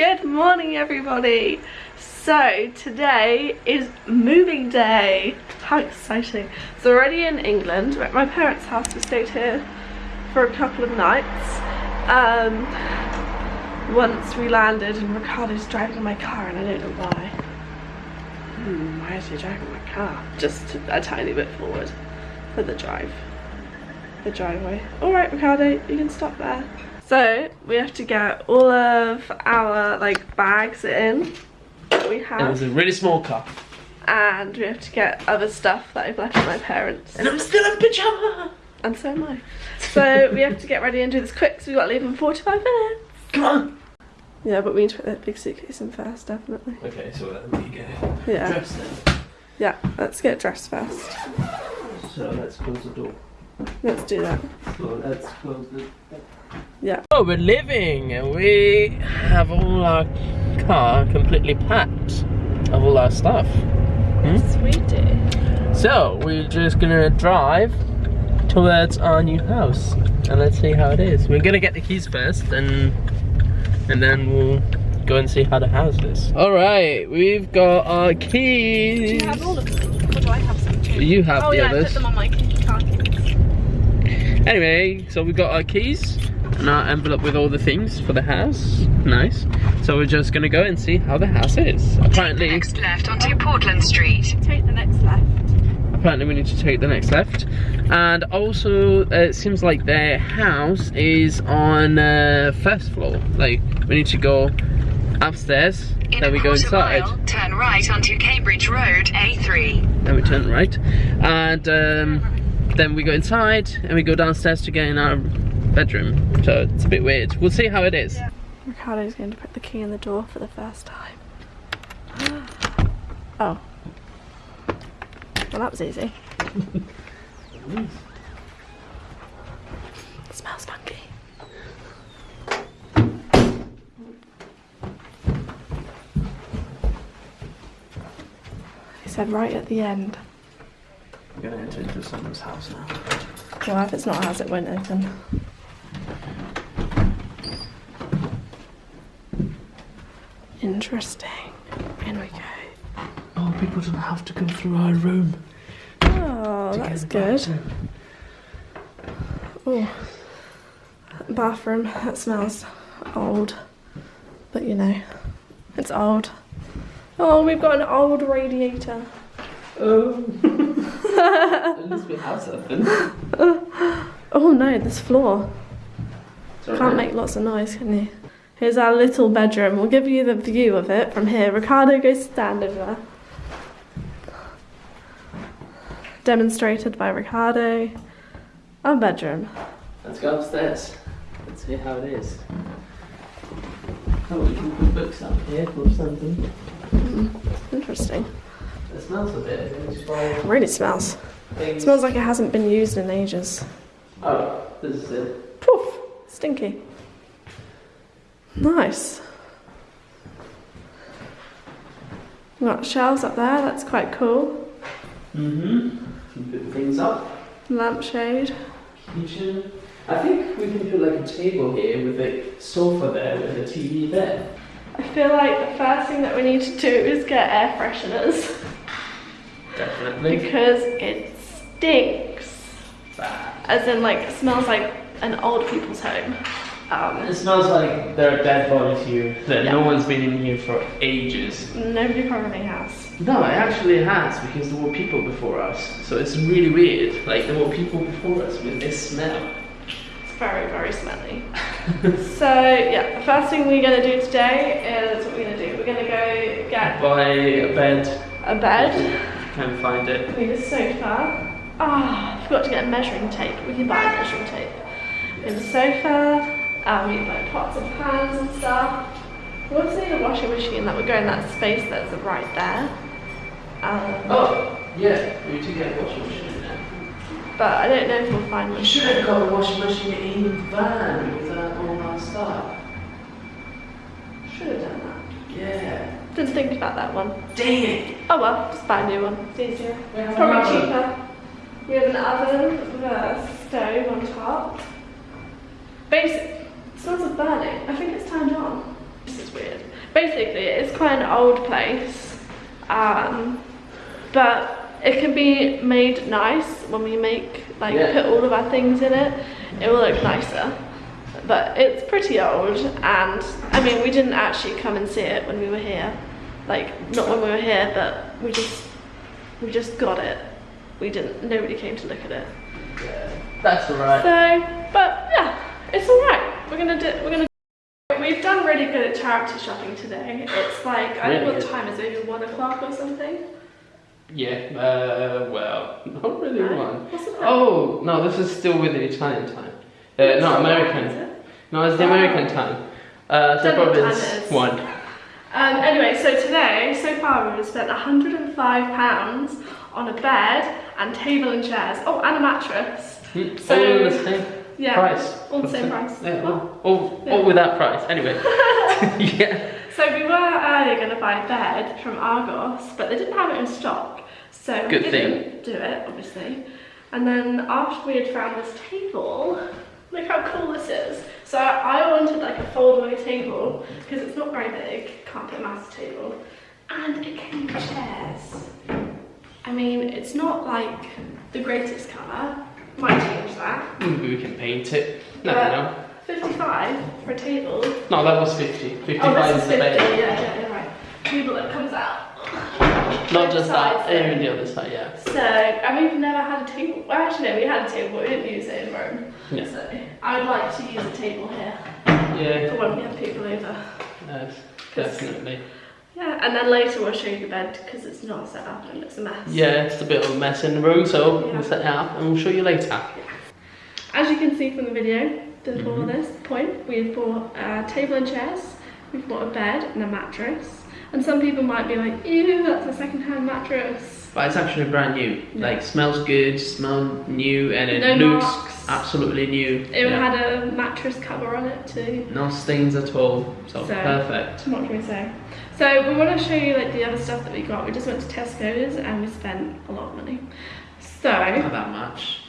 Good morning everybody. So today is moving day. How exciting. We're already in England. We're at my parents' house. We stayed here for a couple of nights. Um, once we landed and Ricardo's driving my car and I don't know why. Hmm, why is he driving my car? Just a tiny bit forward for the drive. The driveway. Alright Ricardo, you can stop there. So we have to get all of our like bags in that we have. It was a really small car. And we have to get other stuff that I've left with my parents. And I'm still in pyjama. And so am I. So we have to get ready and do this quick so we've got to leave in 45 minutes. Come on. Yeah, but we need to put that big suitcase in first, definitely. Okay, so let me get Yeah. dressed then. Yeah, let's get dressed first. So let's close the door. Let's do that. So let's close the Yeah. Oh, we're living and we have all our car completely packed of all our stuff. Hmm? Sweetie. So we're just gonna drive towards our new house and let's see how it is. We're gonna get the keys first and and then we'll go and see how the house is. All right, we've got our keys. Do you have all of them? Or do I have some too? You have oh the yeah, I others. put them on my car keys. Anyway, so we got our keys and our envelope with all the things for the house. Nice. So we're just gonna go and see how the house is. Apparently, Next left onto Portland Street. Take the next left. apparently we need to take the next left. And also, uh, it seems like their house is on uh, first floor. Like we need to go upstairs, In then we go inside, mile, turn right onto Cambridge Road, A3. then we turn right, and um, then we go inside and we go downstairs to get in our bedroom. So it's a bit weird. We'll see how it is. Ricardo's going to put the key in the door for the first time. oh. Well, that was easy. It smells funky. He said right at the end. Into someone's house now. Well, if it's not ours, it won't open. Interesting. In we go. Oh, people don't have to go through our room. Oh, that's good. Oh, bathroom. That smells old, but you know, it's old. Oh, we've got an old radiator. Oh. At least we have something. Oh no, this floor. Can't make lots of noise, can you? Here's our little bedroom. We'll give you the view of it from here. Ricardo, go stand over there. Demonstrated by Ricardo. Our bedroom. Let's go upstairs. Let's see how it is. Oh, we can put books up here or something. Hmm, interesting. Smells a bit. It really smells. It smells like it hasn't been used in ages. Oh, this is it. Poof! Stinky. Nice. We've got shelves up there, that's quite cool. Mm-hmm. Put things up. Lampshade. Kitchen. I think we can put like a table here with a sofa there with a TV there. I feel like the first thing that we need to do is get air fresheners Definitely. because it stinks. Bad. As in, like, it smells like an old people's home. Um, It smells like there are dead bodies here that no one's been in here for ages. nobody probably has. No, it actually has because there were people before us. So it's really weird. Like there were people before us with this smell. It's very, very smelly. so, yeah, the first thing we're going to do today is what we're going to do. We're going to go get Buy a bed. a bed, Can't find it. we need a sofa. Ah, I forgot to get a measuring tape. We can buy a measuring tape. We have a sofa, um, we have like pots and pans and stuff. We also need a washing machine that would go in that space that's right there. Um, Oh, yeah. We need to get a washing machine in there. But I don't know if we'll find We one. should have got a washing machine in the van with uh, all our stuff. Should have done that. Yeah. Didn't think about that one. Dang it. Oh well, just buy a new one. It's easier. We have Probably another. cheaper. We have an oven with a stove on top. Basic. It smells of burning. I think it's turned on. This is weird. basically it's quite an old place, um, but it can be made nice when we make like Yeah. put all of our things in it. It will look nicer. But it's pretty old, and I mean we didn't actually come and see it when we were here, like not when we were here, but we just we just got it. We didn't. Nobody came to look at it. yeah That's alright. So, but yeah, it's all right. We're gonna do. We're gonna. We've done really good at charity shopping today. It's like I don't know what time is. Maybe one o'clock or something. Yeah, uh, well, not really No? one. What's the time? Oh, no, this is still with the Italian time. Uh, no, American. No, it's the. American time. Uh, so Don't know what probably it's one. Um, anyway, so today, so far, we've spent 105 pounds on a bed and table and chairs. Oh, and a mattress. Hmm, So- all the same Yeah. price. all the same price. Yeah, all, all, Yeah. all with that price. Anyway. yeah. So we were earlier going to buy a bed from Argos, but they didn't have it in stock. So Good we didn't do it, obviously. And then after we had found this table, look how cool this is. So I wanted like a foldaway table because it's not very big, can't put a massive table. And it came with chairs. I mean, it's not like the greatest colour. Might change that. Maybe we can paint it. Never But- know. 55 for a table. No, that was 50. 55 Oh, is is the 50. base. Yeah, yeah, right. Table that comes out. Not just that, even the other side, yeah. So, and we've never had a table. Well, actually, no, we had a table, but we didn't use it in Rome. Yeah. So, I would like to use a table here Yeah, for when we have people over. yes, definitely. Yeah, and then later we'll show you the bed because it's not set up and it's a mess. Yeah, it's a bit of a mess in the room, so Yeah. we'll set it up and we'll show you later. As you can see from the video before Mhm. this point, we've bought a table and chairs, we've bought a bed and a mattress. And some people might be like, ew, that's a second-hand mattress. But it's actually brand new. Yeah. Like, smells good, smell new, and it No looks marks. absolutely new. It Yeah. had a mattress cover on it too. No stains at all, so, So- perfect. What can we say? So we want to show you like the other stuff that we got. We just went to Tesco's and we spent a lot of money. So Not that much.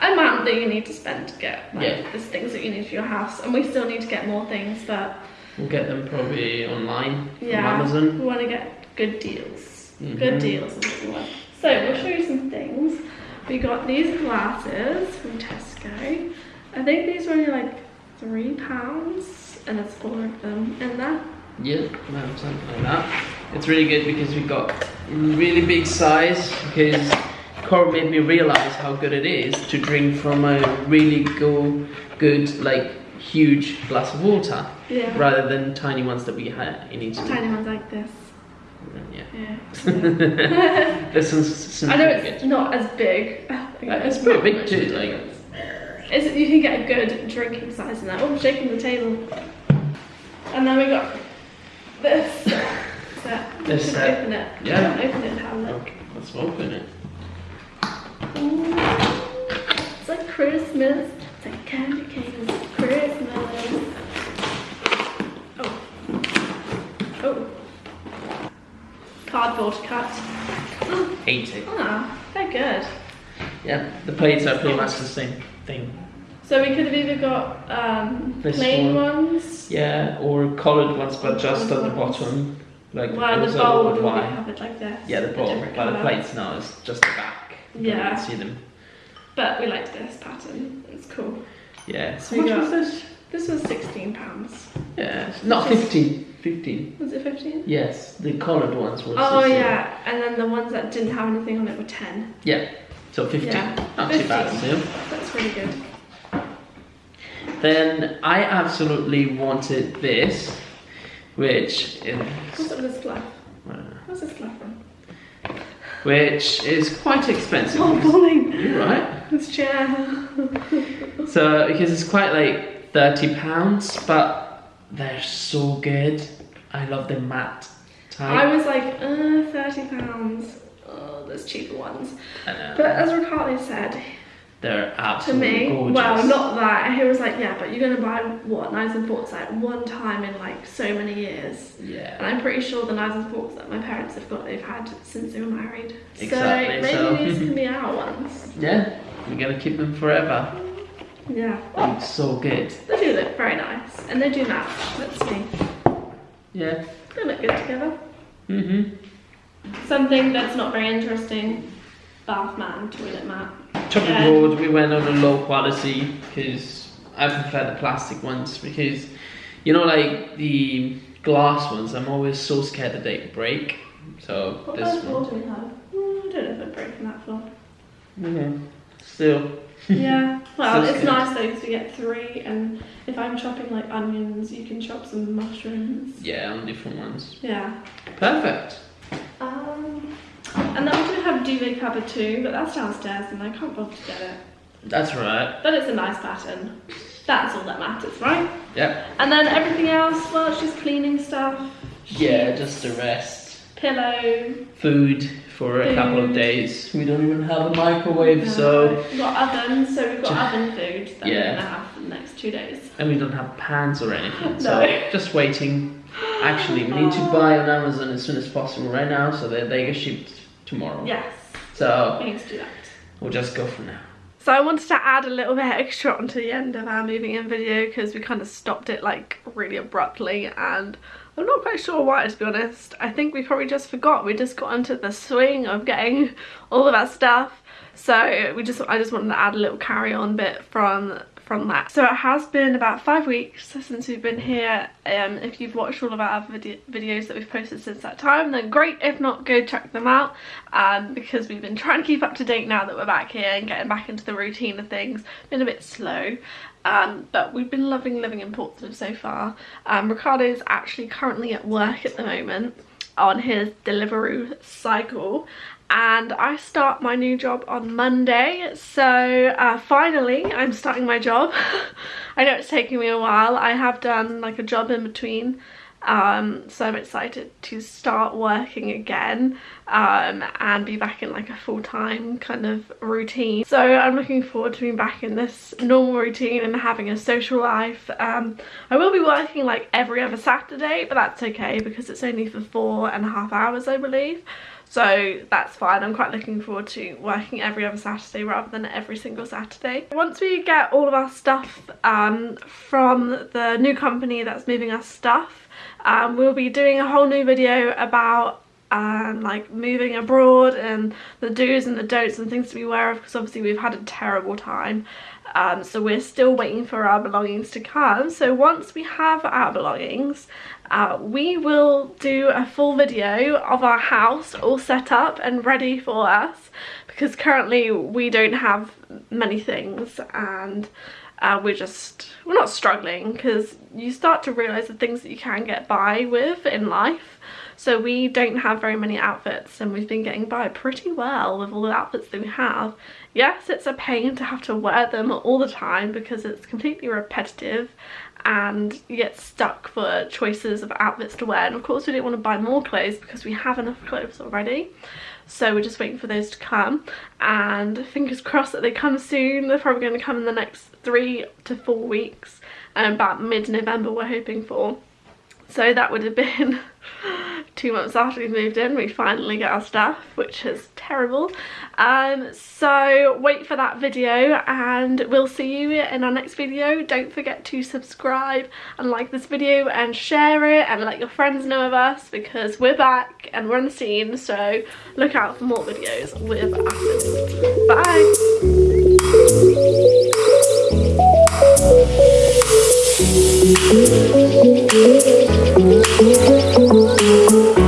amount that you need to spend to get like Yeah. things that you need for your house, and we still need to get more things, but We'll get them probably online yeah, from Amazon. we want to get good deals. Mhm. Good deals is what we want. So we'll show you some things. We got these glasses from Tesco. I think these were only like three pounds, and it's four of them in there. Yeah, something like that. It's really good because we got really big size because Cora made me realize how good it is to drink from a really go, good, like huge glass of water Yeah. rather than tiny ones that we had in Italy. Tiny ones like this. Yeah. Yeah. this one's some I know it's good. not as big. Uh, it's pretty big too, like- It's, you can get a good drinking size in that. Oh, I'm shaking the table. And then we got this set. This set. Open it. Yeah. Open it and have a look. Let's open it. Ooh. It's like Christmas. It's like candy canes. It's Christmas. Oh. Oh. Cardboard cut. Hate it. Ah, they're good. Yeah, the plates are pretty much the same thing. So we could have either got um, plain one. ones. Yeah, or coloured ones, but just at the bottom. Like Well, it was the a bowl little would bit all be like this. Yeah, the a bowl, different but the plates now is just the back. You Yeah. can't see them. But we liked this pattern. It's cool. Yeah. So How much got- was this? This was sixteen pounds. Yeah, it's not Just- 15. 15. Was it fifteen? Yes, the coloured ones were Oh 16. yeah, and then the ones that didn't have anything on it were ten. Yeah, so 15. Yeah, Not too bad 15. still. That's really good. Then I absolutely wanted this, which is, What's up with this fluff? uh, What's this fluff from? which is quite expensive. Oh, falling. You're right. This chair. So because it's quite like thirty pounds, but they're so good. I love the matte type. I was like, uh, thirty pounds. Oh, there's cheaper ones. I know. But as Riccardo said, they're absolutely to me, gorgeous. well, not that. He was like, yeah, but you're gonna buy what knives and forks like one time in like so many years. Yeah. And I'm pretty sure the knives and forks that my parents have got, they've had since they were married. Exactly, So maybe so- these can be our ones. Yeah. We're gonna keep them forever. Yeah. They're so good. They do look very nice, and they do match. Let's see. Yeah. They look good together. Mm-hmm. Something that's not very interesting. Bath mat and toilet mat. Chopping Yeah. board, we went on a low quality because I prefer the plastic ones because you know like the glass ones I'm always so scared that they break. So What this kind of floor one. do we have? Mm, I don't know if I'd break from that floor. Mhm. Still. Yeah. Well, it's scared. nice though because we get three, and if I'm chopping like onions, you can chop some mushrooms. Yeah, on different ones. Yeah. Perfect. Um, and then we do have duvet cupboard too, but that's downstairs, and I can't bother to get it. That's right. But it's a nice pattern. That's all that matters, right? Yep. And then everything else, well, it's just cleaning stuff. Yeah, just the rest. pillow. Food for a couple of mm. days. We don't even have a microwave, No. so we've got ovens, so we've got oven food that Yeah. we're gonna have for the next two days. and we don't have pans or anything. So just waiting. Actually, we need to oh. buy on Amazon as soon as possible right now, so that they get shipped tomorrow. Yes, So we need to do that. we'll just go for now. So I wanted to add a little bit extra onto the end of our moving in video because we kind of stopped it like really abruptly and I'm not quite sure why to be honest. I think we probably just forgot. We just got into the swing of getting all of our stuff. So we just I just wanted to add a little carry on bit from from that. So it has been about five weeks since we've been here. Um, if you've watched all of our other vid videos that we've posted since that time, then great. If not, go check them out um, because we've been trying to keep up to date now that we're back here and getting back into the routine of things. Been a bit slow. Um, but we've been loving living in Portsmouth so far. Um, Ricardo's actually currently at work at the moment on his Deliveroo cycle. And I start my new job on Monday. So uh, finally I'm starting my job. I know it's taking me a while. I have done like a job in between. Um, so I'm excited to start working again um, and be back in like a full-time kind of routine. So I'm looking forward to being back in this normal routine and having a social life. Um, I will be working like every other Saturday but that's okay because it's only for four and a half hours I believe. So that's fine. I'm quite looking forward to working every other saturday rather than every single saturday. Once we get all of our stuff um, from the new company that's moving us stuff um, we'll be doing a whole new video about um, like moving abroad and the do's and the don'ts and things to be aware of because obviously we've had a terrible time. Um, so we're still waiting for our belongings to come. So once we have our belongings uh, we will do a full video of our house all set up and ready for us because currently we don't have many things and uh, we're just we're not struggling because you start to realize the things that you can get by with in life so we don't have very many outfits and we've been getting by pretty well with all the outfits that we have. Yes it's a pain to have to wear them all the time because it's completely repetitive and you get stuck for choices of outfits to wear. And of course we didn't want to buy more clothes because we have enough clothes already. So we're just waiting for those to come. And fingers crossed that they come soon. They're probably going to come in the next three to four weeks and about mid-november we're hoping for. So that would have been two months after we moved in we finally get our stuff which is terrible. Um so wait for that video and we'll see you in our next video. Don't forget to subscribe and like this video and share it and let your friends know of us because we're back and we're on the scene so look out for more videos with us. Bye Thank you.